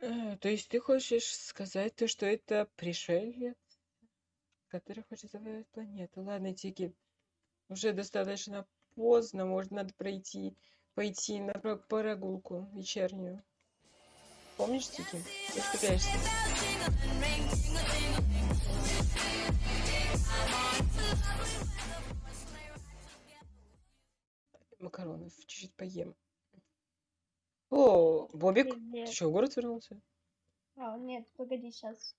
Э, то есть ты хочешь сказать то, что это пришелец, который хочет завоевать планету? Ладно, Тики, уже достаточно поздно, может, надо пройти, пойти на про- прогулку вечернюю. Помнишь, Тики? Ты что? Макаронов чуть-чуть поем. О, Бобик, ты Привет. что, в город вернулся? А, нет, погоди, сейчас.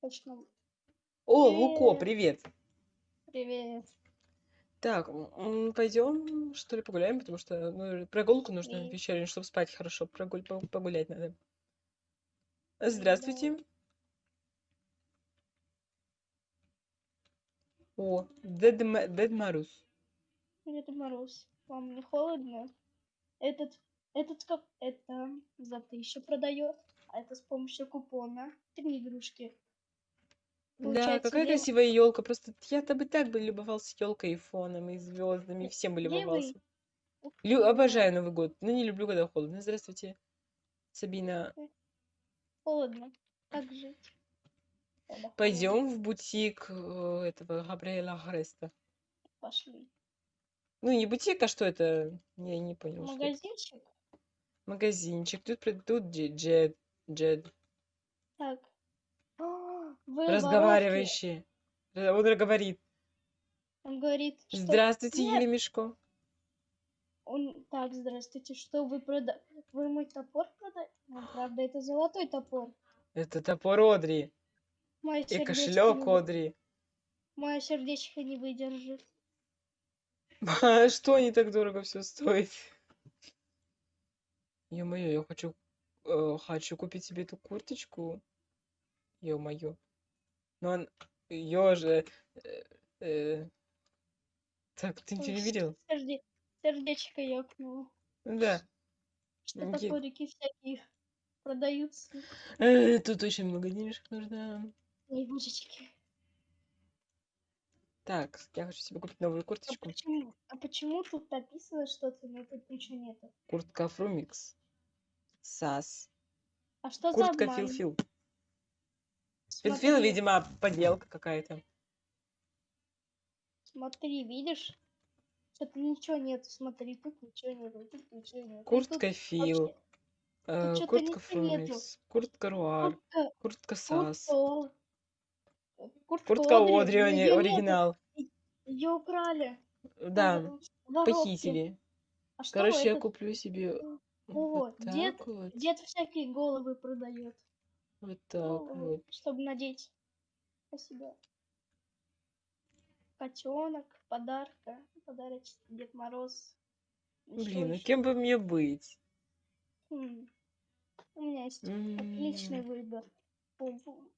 Точно. О, Луко, Привет. привет. Привет. Так, пойдем, что ли, погуляем, потому что ну, прогулку нужно И- вечернюю, чтобы спать хорошо, прогуль, по- погулять надо. Здравствуйте. О, Дед, Ма- Дед Мороз. Дед Мороз. Вам не холодно? Этот, этот как это за тысячу продает, а это с помощью купона. Три игрушки. Да, Получается, какая лев- красивая елка. Просто я-то бы так бы любовался елкой и фоном, и звездами, Ле- всем бы левый- любовался. Ух Лю- обожаю Новый год, но не люблю, когда холодно. Здравствуйте, Сабина. Холодно. Как жить? Пойдем в бутик э, этого Габриэля Греста. Пошли. Ну, не бутик, а что это? Я не понял. что это. Магазинчик? Магазинчик. Тут, при- тут Дже- Джед, Джед. Так. А, Вы воровки. Разговаривающий. Э, Он говорит. Он говорит, что... Здравствуйте, Нет. Елемешко. Он... Так, здравствуйте, что вы прода... Вы мой топор продаете? Ну, правда, это золотой топор. Это топор Одри. Мое И сердечко кошелек не... Одри. Мое сердечко не выдержит. А Что не так дорого все стоит? Ё-моё, я хочу, э, хочу купить себе эту курточку. Ё-моё. Но он... Ё же... э, э. Так, ты ничего не видел? Серде... Сердечко ёкнуло. Да. Что Никит. топорики всякие продаются. Э, Тут очень много денежек нужно. Ой, божечки. Так, я хочу себе купить новую А курточку. почему? А почему тут написано что-то, но тут ничего нету? Куртка Фрумикс. САС. А что за Куртка обман? Филфил. Смотри, Филфил, видимо, подделка какая-то. Смотри, видишь? Что-то ничего нету. Смотри, тут ничего нету, тут ничего нету. Куртка Тут Фил. вообще э, чё-то Куртка ничего нету. Фрумикс. Куртка Руар. Куртка, Куртка САС. куртка, куртка, Куртка Одри, нету. оригинал. Ее украли. Да, Вор- воровки. похитили. А Короче, я этот? куплю себе О, вот дед- так вот. Дед всякие головы продает. Вот так Головы, вот. Чтобы надеть. Спасибо. Котенок, подарка, подарочек, Дед Мороз. Блин, ну кем бы мне быть? М. У меня есть М. отличный выбор. Пум-пум.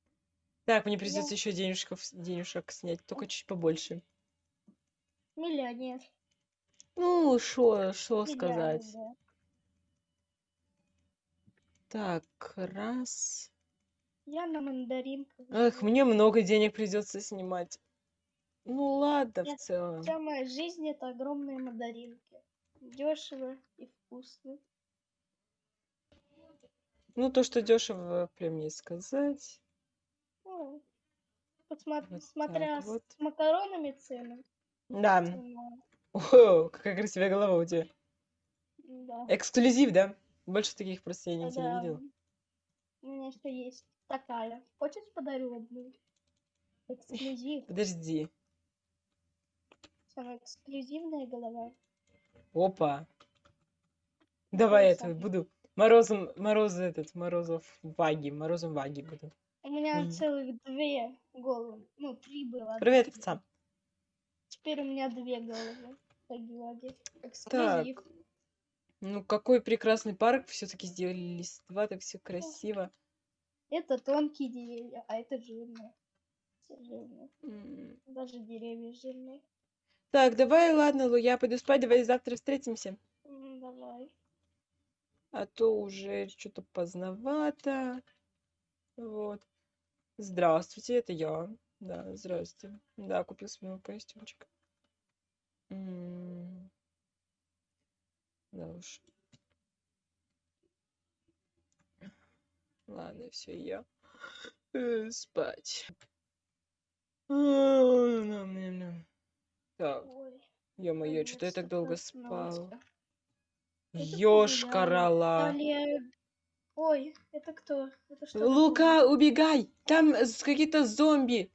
Так, мне придется Я- еще денежков, денежек снять, только чуть побольше. Миллионер. Ну, что, что сказать? Так, раз. Я на мандаринках. Эх, мне много денег придется снимать. Ну ладно, Я- в целом. Вся моя жизнь это огромные мандаринки. Дешево и вкусно. Ну, то, что дешево, прям не сказать. Ну, посма- Вот смотря с вот. макаронами цены. Да. цена, О, какая красивая голова у тебя. Да. Эксклюзив, да? Больше таких просто я нигде не Да. видел. У меня еще есть такая. Хочешь подарю одну? Эксклюзив. Подожди. Самая эксклюзивная голова. Опа. Давай я самое. буду. Морозом, Мороз этот, Морозов Ваги, Морозом Ваги буду. У меня Мгм. целых две головы. Ну, три было. Привет, овца. Теперь у меня две головы. Таги-ваги. Эксклюзив. Ну, какой прекрасный парк. Все-таки сделали листва, так все красиво. Это тонкие деревья, а это жирные. Все жирные. М. Даже деревья жирные. Так, давай, ладно, Лу, я пойду спать, давай завтра встретимся. М, Давай. А то уже что-то поздновато. Вот. Здравствуйте, это я. Да, здравствуйте. Да, купил себе новый костюмчик. М. Да уж. Ладно, все, я э, спать. Так, ё-моё, что я так долго спал? Ёшкарала. Далее... Ой, это кто? Это что? Лука, убегай! Там какие-то зомби.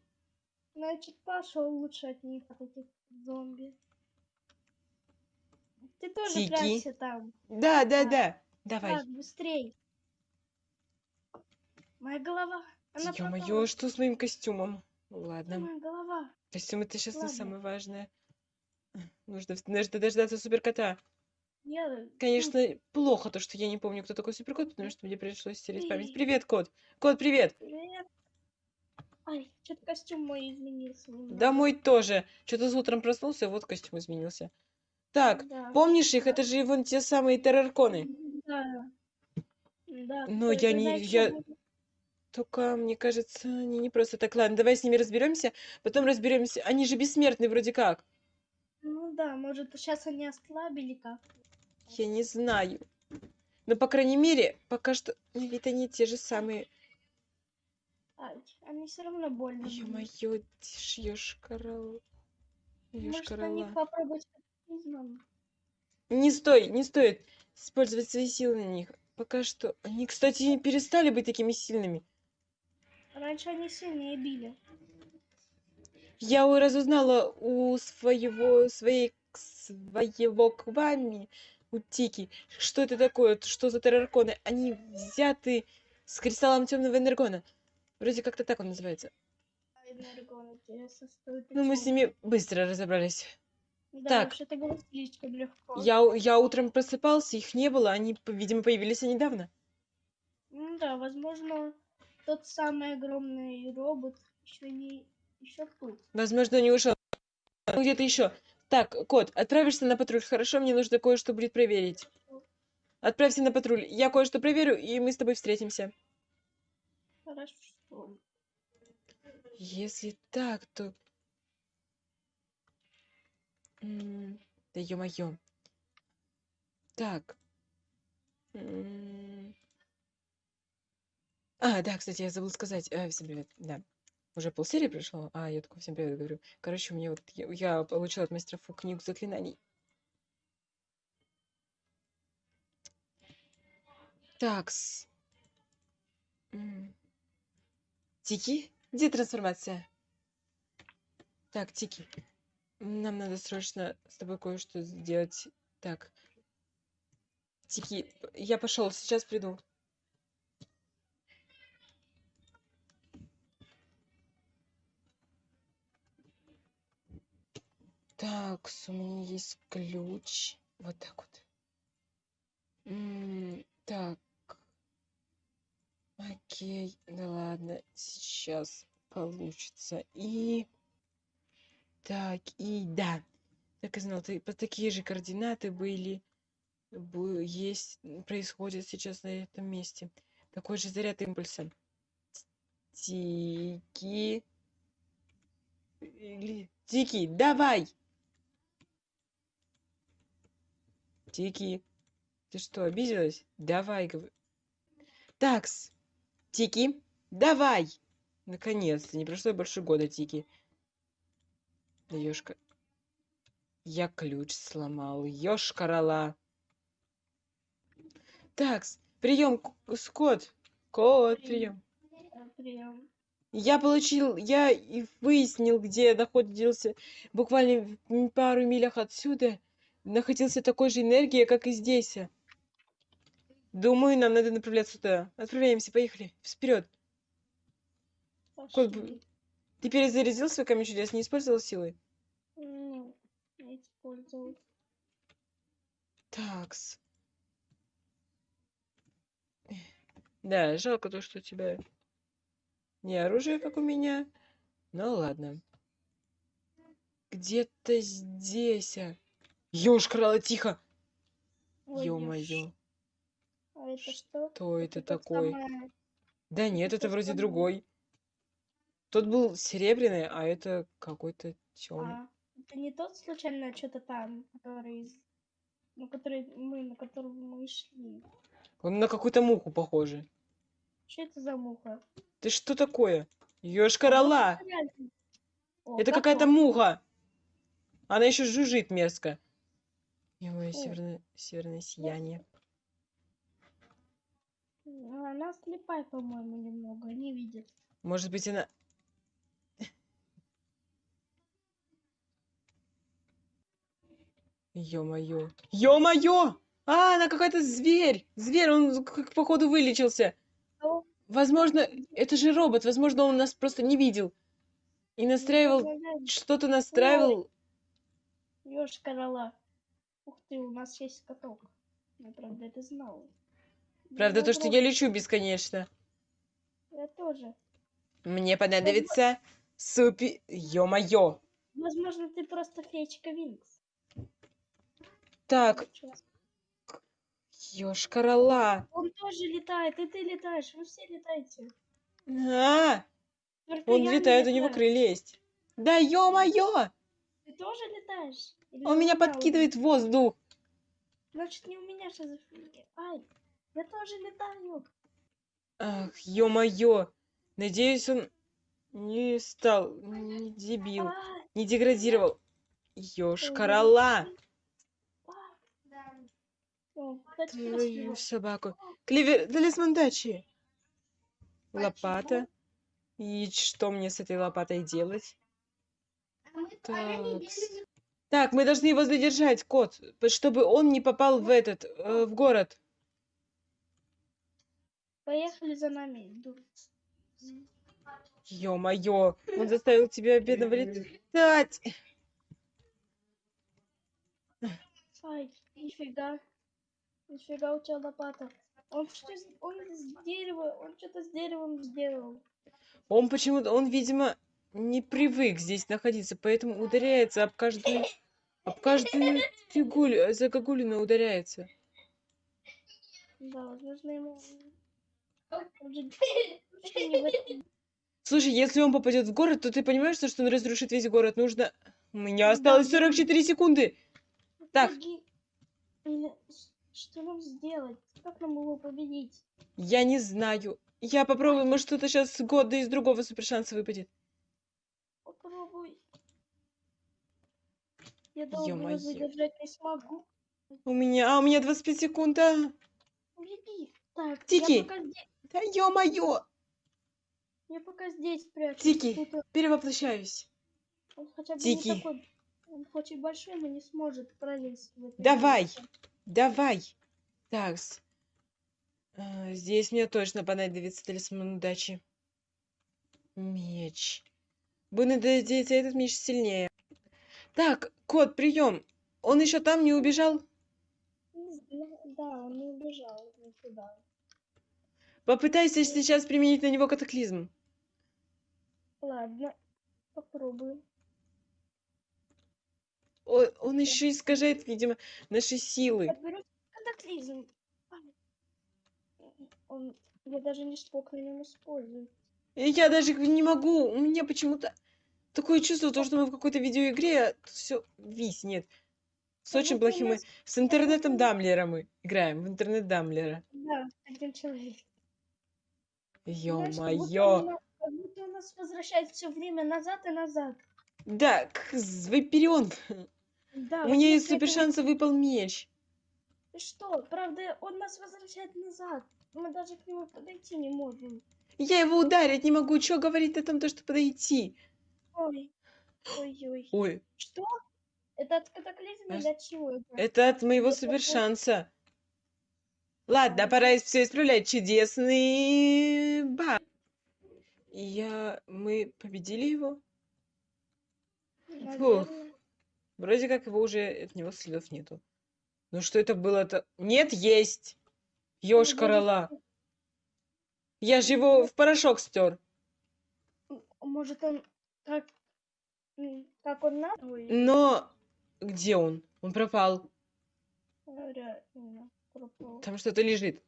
Значит, пошел лучше от них, от этих зомби. Ты тоже Тики. прячься там. Да, да, А, да. Давай. Так, быстрей. Моя голова. Ё-моё, что с моим костюмом? Ладно. моя голова? Костюм это сейчас не Ладно. самое важное. Нужно, нужно дождаться суперкота. Я... Конечно, плохо то, что я не помню, кто такой суперкот, потому что мне пришлось стереть память. Привет, кот. Кот, привет. Привет. Ай, что-то костюм мой изменился. Да мой тоже. Что-то с утром проснулся, вот костюм изменился. Так, Да. помнишь их? Это же вон те самые террорконы. Да. Да. Но ты- я не- знаешь, я- Только, мне кажется, они не просто так. Ладно, давай с ними разберемся, потом разберемся. Они же бессмертны вроде как. Ну да, может, сейчас они ослабили как Я не знаю. Но, по крайней мере, пока что... на вид они те же самые. Ай, они все равно больно. Ё-моё, тишь, ёшкарал. Может, на Ёшкарала. них попробовать? Не стой, не стоит использовать свои силы на них. Пока что. Они, кстати, не перестали быть такими сильными. Раньше они сильнее били. Я разузнала у своего, своей, своего квами, у Тики, что это такое, что за террорконы. Они взяты с кристаллом темного энергона. Вроде как-то так он называется. Энергон, Ну, мы с ними быстро разобрались. Да, так. слишком легко. Я, я утром просыпался, их не было, они, видимо, появились недавно. Ну да, возможно, тот самый огромный робот еще не еще тут. Возможно, не ушел. Ну, где-то еще. Так, кот, отправишься на патруль. Хорошо, мне нужно кое-что будет проверить. Отправься на патруль. Я кое-что проверю, и мы с тобой встретимся. Хорошо. Если так, то... М, Да ё-моё. Так. М. А, да, кстати, я забыл сказать. Э, всем привет. Да. Уже полсерии прошло, а я такой всем привет говорю. Короче, мне вот я, я получила от мастера Фу книгу заклинаний. Такс. Тики? Где трансформация? Так, Тики. Нам надо срочно с тобой кое-что сделать. Так. Тики, я пошел, сейчас приду. Так, у меня есть ключ. Вот так вот. М, Так. Окей, да ладно, сейчас получится. И... Так, и да. Так и знал, ты, такие же координаты были, есть, м, происходят сейчас на этом месте. Такой же заряд импульса. Тики. Тики, давай! Тики, ты что, обиделась? Давай, говорю. Такс, Тики, давай! Наконец-то, не прошло больше года, Тики. Ёшка. Я ключ сломал. Ёшкарала. Такс, прием, кот. Кот, прием. Прием. Я получил, я и выяснил, где находился, буквально в пару милях отсюда, находился такой же энергия, как и здесь. Думаю, нам надо направляться туда. Отправляемся, поехали. Вперед. Кот, ты перезарядил свой камень чудес, не использовал силы? Я использовал. Такс. Да, жалко то, что у тебя не оружие, как у меня. Ну ладно. Где-то здесь. А. Ёшкарала, тихо. Ё-моё. ёж. А это что? Кто это тот такой? самое- Да нет, это это вроде самое. другой. Тот был серебряный, а это какой-то темный. А, это не тот случайно что-то там, который, на который мы, на которого мы шли. Он на какую-то муху похожий. Что это за муха? Ты что такое? Ёж-карала! О, Это как какая-то муха. Она еще жужжит мерзко. Ой, северное, северное сияние. Она слепая, по-моему, немного, не видит. Может быть, она... Ё-моё. Ё-моё! А, она какая-то зверь! Зверь, он походу вылечился. Что? Возможно, это же робот. Возможно, он нас просто не видел. И настраивал, что-то настраивал. Ёж корола. Ух ты, у нас есть каток. Я правда это знала. Правда, то, что я лечу бесконечно. Я тоже. Мне понадобится супи... Ё-моё! Возможно, ты просто феечка Винкс. Так, Чё? ёж-карала. Он тоже летает, и ты летаешь, вы все летаете. А, он летает, у него крылья есть. Да ё-моё! Ты тоже летаешь? Он меня подкидывает в воздух. Значит, не у меня шизофрения. Ай, я тоже летаю. Ах, ё-моё. Надеюсь, он не стал, не дебил, А, не деградировал. Ёж-карала. о, кстати, Твою собаку. Клевер, талисман дачи. Лопата. И что мне с этой лопатой делать? Такс. Так, мы должны его задержать, кот, п- чтобы он не попал в этот, э, в город. Поехали за нами. иду. Ё-моё, он заставил тебя бедного летать. Ай, нифига. Нифига у тебя лопата. Он что с- он с дерева, он что-то с деревом сделал. Он почему-то, он, видимо, не привык здесь находиться, поэтому ударяется об каждую, об каждую фигулю, загогулину ударяется. Да, возможно, ему... Слушай, если он попадет в город, то ты понимаешь, что он разрушит весь город? Нужно... У меня Да, осталось да. 44 секунды. Так. Что нам сделать? Как нам его победить? Я не знаю. Я попробую, может, что-то сейчас с года из другого супершанса выпадет. Попробуй. Я долго задержать не смогу. У меня... А, у меня 25 секунд, а. Беги. Так, Тики. пока здесь, Да ё-моё. я пока здесь прячусь. Тики. Перевоплощаюсь. он хотя бы Тики. не такой... Он хоть и большой, но не сможет пролезть Давай. место. Давай. Такс. А, Здесь мне точно понадобится талисман удачи. Меч. Будем надеяться, этот меч сильнее. Так, кот, прием. Он еще там не убежал? Да, он не убежал никуда. Попытайся сейчас применить на него катаклизм. Ладно, попробую. О- он еще искажает, видимо, наши силы. Катаклизм. Он... Я даже не смог на нем использовать. И Я даже не могу. У меня почему-то такое чувство, то, что мы в какой-то видеоигре, а все виснет. С Как очень у плохим... нас- С интернетом будто- Дамблера мы играем. В интернет Дамблера. Да, один человек. Ё-моё. Как будто он нас возвращает все время назад и назад. Да, к- Вайперион. Да, У меня из если это супершанса выпал меч. Ты что? Правда, он нас возвращает назад. Мы даже к нему подойти не можем. Я его ударить не могу. Чё говорить о том, то, что подойти? Ой. Ой-ой. Ой, Что? Это от катаклизма или от чего это? это от моего Это супершанса. Ладно, А. пора все исправлять. Чудесный ба. Я... Мы победили его? Наверное. Вроде как его уже от него следов нету. Ну что это было-то? Нет, есть! Ёж корола. Я же его в порошок стер. Может он как... Как он на... Ой, Но где он? Он пропал. реально пропал. Там что-то лежит.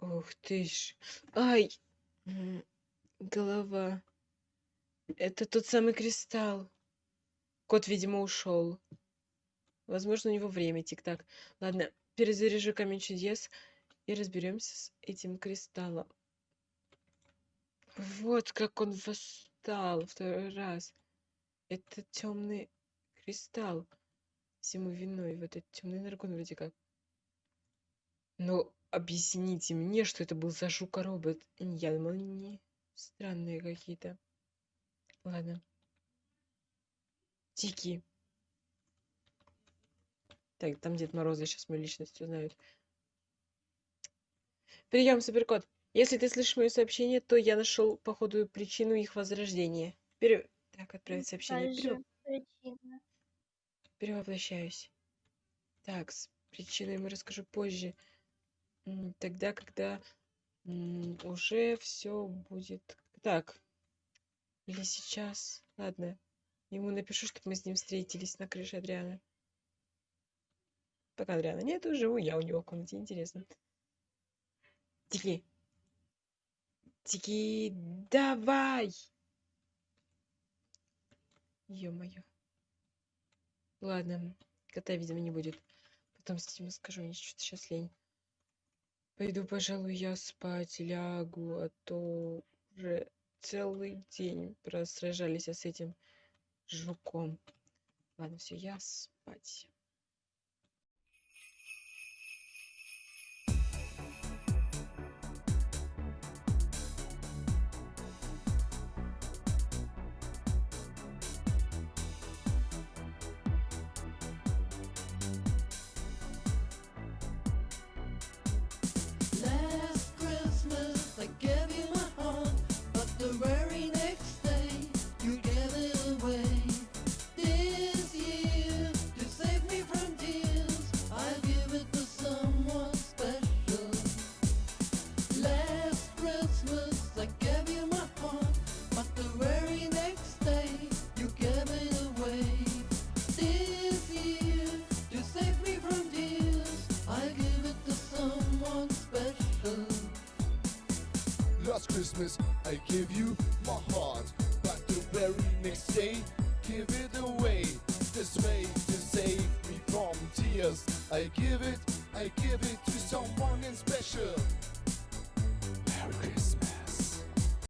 Ух ты ж. Ай! Голова. Это тот самый кристалл. Кот, видимо, ушел. Возможно, у него время тик-так. Ладно, перезаряжу камень чудес. И разберемся с этим кристаллом. Вот как он восстал второй раз. Это темный кристалл всему виной. Вот этот темный наркон вроде как. Но объясните мне, что это был за жука-робот. Я думала, не странные какие-то. Ладно. Тики. Так, там Дед Мороза сейчас мою личность узнают. Прием, суперкот. Если ты слышишь мое сообщение, то я нашел, походу, причину их возрождения. Так, отправить сообщение. Перевоплощаюсь. Так, с причиной ему расскажу позже. Тогда, когда уже все будет так. Или сейчас. Ладно. Ему напишу, чтобы мы с ним встретились на крыше Адриана. Пока Адриана нет, живу я у него в комнате. Интересно. Тики. Тики, давай! Ё-моё. Ладно, кота, видимо, не будет. Потом с этим скажу, мне что-то сейчас лень. Пойду, пожалуй, я спать лягу, а то уже целый день просражались с этим жуком. Ладно, все, я спать.